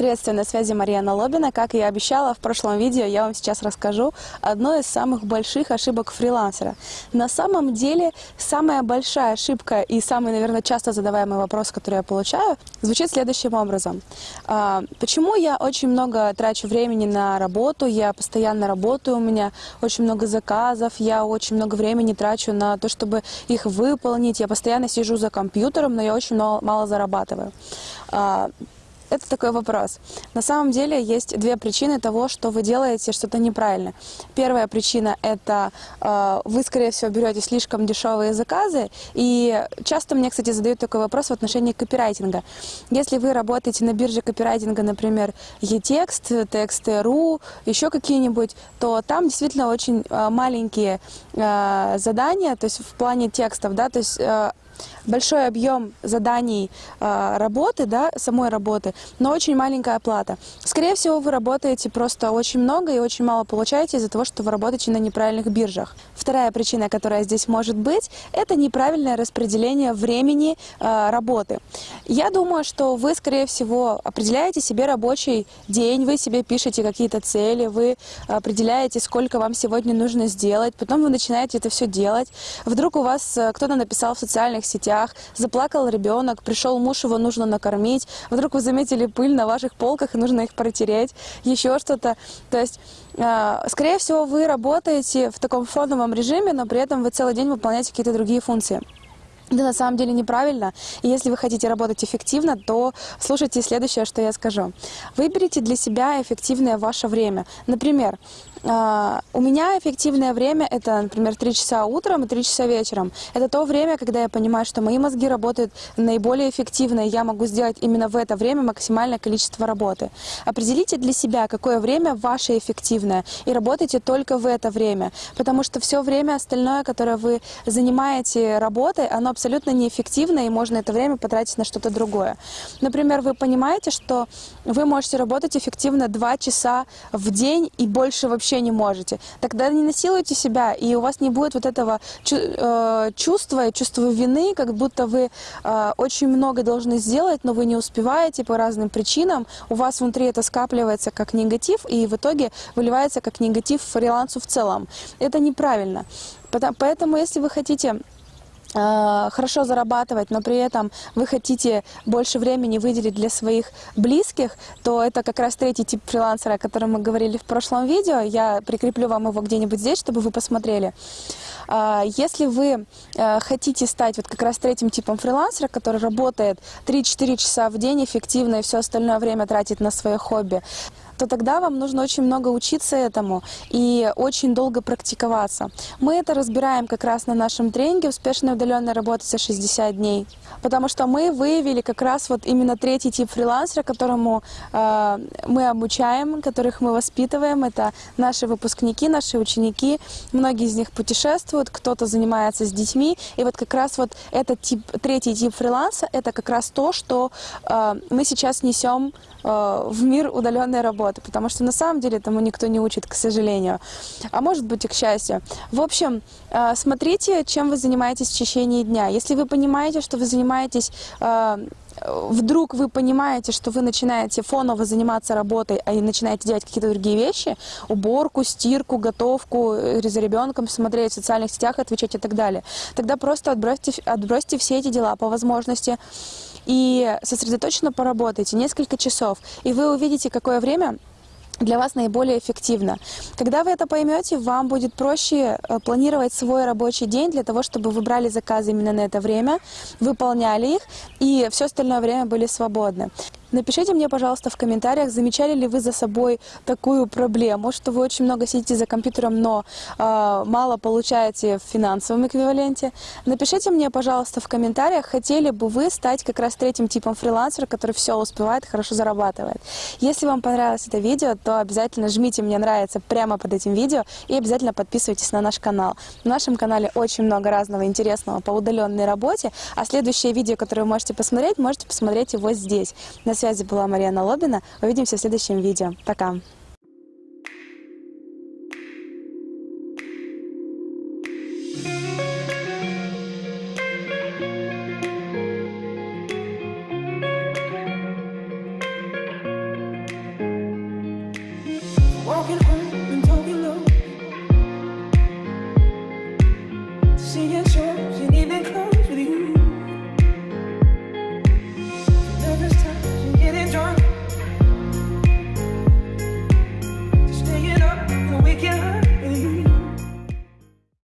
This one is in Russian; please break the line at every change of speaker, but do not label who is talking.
Приветствую, на связи Марьяна Лобина. Как я и обещала в прошлом видео, я вам сейчас расскажу одну из самых больших ошибок фрилансера. На самом деле, самая большая ошибка и самый, наверное, часто задаваемый вопрос, который я получаю, звучит следующим образом. А, почему я очень много трачу времени на работу, я постоянно работаю, у меня очень много заказов, я очень много времени трачу на то, чтобы их выполнить, я постоянно сижу за компьютером, но я очень мало, мало зарабатываю. Это такой вопрос. На самом деле есть две причины того, что вы делаете что-то неправильно. Первая причина – это э, вы, скорее всего, берете слишком дешевые заказы. И часто мне, кстати, задают такой вопрос в отношении копирайтинга. Если вы работаете на бирже копирайтинга, например, Етекст, Текст.ру, еще какие-нибудь, то там действительно очень э, маленькие э, задания, то есть в плане текстов, да, то есть э, большой объем заданий э, работы, да, самой работы, но очень маленькая оплата. Скорее всего, вы работаете просто очень много и очень мало получаете из-за того, что вы работаете на неправильных биржах. Вторая причина, которая здесь может быть, это неправильное распределение времени э, работы. Я думаю, что вы, скорее всего, определяете себе рабочий день, вы себе пишете какие-то цели, вы определяете, сколько вам сегодня нужно сделать, потом вы начинаете это все делать. Вдруг у вас э, кто-то написал в социальных сетях, заплакал ребенок, пришел муж, его нужно накормить, вдруг вы заметили пыль на ваших полках и нужно их протереть, еще что-то. То есть, э, скорее всего, вы работаете в таком фоновом режиме, но при этом вы целый день выполняете какие-то другие функции. Это на самом деле неправильно. И если вы хотите работать эффективно, то слушайте следующее, что я скажу. Выберите для себя эффективное ваше время. Например, а, у меня эффективное время – это, например, 3 часа утром и 3 часа вечером. Это то время, когда я понимаю, что мои мозги работают наиболее эффективно, и я могу сделать именно в это время максимальное количество работы. Определите для себя, какое время ваше эффективное, и работайте только в это время, потому что все время остальное, которое вы занимаете работой, оно абсолютно неэффективно, и можно это время потратить на что-то другое. Например, вы понимаете, что вы можете работать эффективно 2 часа в день и больше вообще вообще не можете. Тогда не насилуйте себя, и у вас не будет вот этого э, чувства, чувства вины, как будто вы э, очень много должны сделать, но вы не успеваете по разным причинам. У вас внутри это скапливается как негатив, и в итоге выливается как негатив фрилансу в целом. Это неправильно. Поэтому, если вы хотите хорошо зарабатывать, но при этом вы хотите больше времени выделить для своих близких, то это как раз третий тип фрилансера, о котором мы говорили в прошлом видео. Я прикреплю вам его где-нибудь здесь, чтобы вы посмотрели. Э, если вы э, хотите стать вот как раз третьим типом фрилансера, который работает 3-4 часа в день эффективно и все остальное время тратит на свое хобби, то тогда вам нужно очень много учиться этому и очень долго практиковаться. Мы это разбираем как раз на нашем тренинге «Успешная удаленная работа за 60 дней», потому что мы выявили как раз вот именно третий тип фрилансера, которому э, мы обучаем, которых мы воспитываем. Это наши выпускники, наши ученики. Многие из них путешествуют, кто-то занимается с детьми. И вот как раз вот этот тип, третий тип фриланса, это как раз то, что э, мы сейчас несем э, в мир удаленной работы работы, потому что на самом деле этому никто не учит, к сожалению. А может быть и к счастью. В общем, э, смотрите, чем вы занимаетесь в течение дня. Если вы понимаете, что вы занимаетесь э, вдруг вы понимаете, что вы начинаете фоново заниматься работой, а и начинаете делать какие-то другие вещи, уборку, стирку, готовку, э, за ребенком смотреть в социальных сетях, отвечать и так далее, тогда просто отбросьте, отбросьте все эти дела по возможности и сосредоточенно поработайте несколько часов, и вы увидите, какое время для вас наиболее эффективно. Когда вы это поймете, вам будет проще э, планировать свой рабочий день для того, чтобы вы брали заказы именно на это время, выполняли их, и все остальное время были свободны. Напишите мне, пожалуйста, в комментариях, замечали ли вы за собой такую проблему, что вы очень много сидите за компьютером, но э, мало получаете в финансовом эквиваленте. Напишите мне, пожалуйста, в комментариях, хотели бы вы стать как раз третьим типом фрилансера, который все успевает, хорошо зарабатывает. Если вам понравилось это видео, то обязательно жмите «Мне нравится» прямо под этим видео и обязательно подписывайтесь на наш канал. В нашем канале очень много разного интересного по удаленной работе, а следующее видео, которое вы можете посмотреть, можете посмотреть его здесь. На связи была Марьяна Лобина. Увидимся в следующем видео. Пока!
walking home